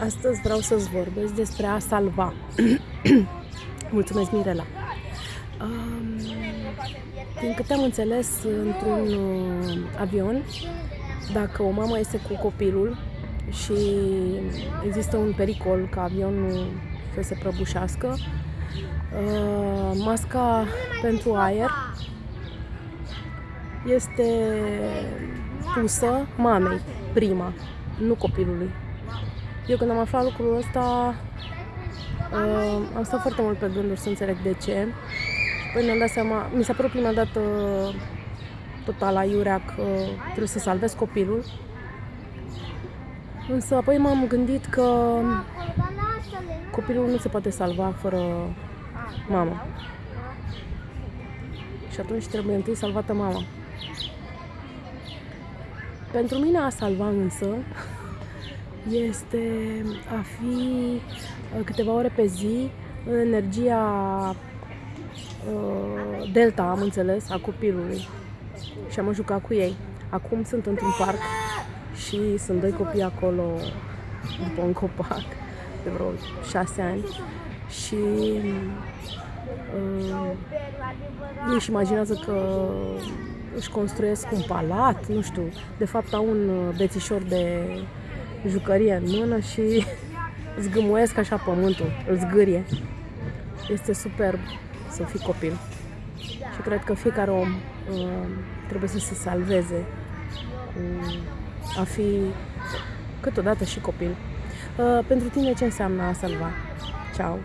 Astăzi vreau să-ți vorbesc despre a salva. Mulțumesc, Mirela. Um, din câte am înțeles, într-un uh, avion, dacă o mamă este cu copilul și există un pericol ca avionul să se prăbușească, uh, masca pentru aer este pusă mamei, prima, nu copilului. Eu când am aflat lucrul ăsta, uh, am stat foarte mult pe gânduri să înțeleg de ce. Păi mi-am dat seama, mi s-a părut prima dată total aiurea că trebuie să salvez copilul. Însă apoi m-am gândit că copilul nu se poate salva fără mama. Și atunci trebuie întâi salvată mama. Pentru mine a salva însă este a fi uh, câteva ore pe zi în energia uh, delta, am înțeles, a copilului. Și am jucat cu ei. Acum sunt într-un parc și sunt doi copii acolo după un copac de vreo șase ani și uh, ei își imaginează că își construiesc un palat, nu știu, de fapt au un uh, bețișor de jucărie în mână și zgâmuiesc așa pământul, îl zgârie. Este superb să fii copil. Și cred că fiecare om uh, trebuie să se salveze cu a fi câteodată și copil. Uh, pentru tine ce înseamnă a salva? Ciao!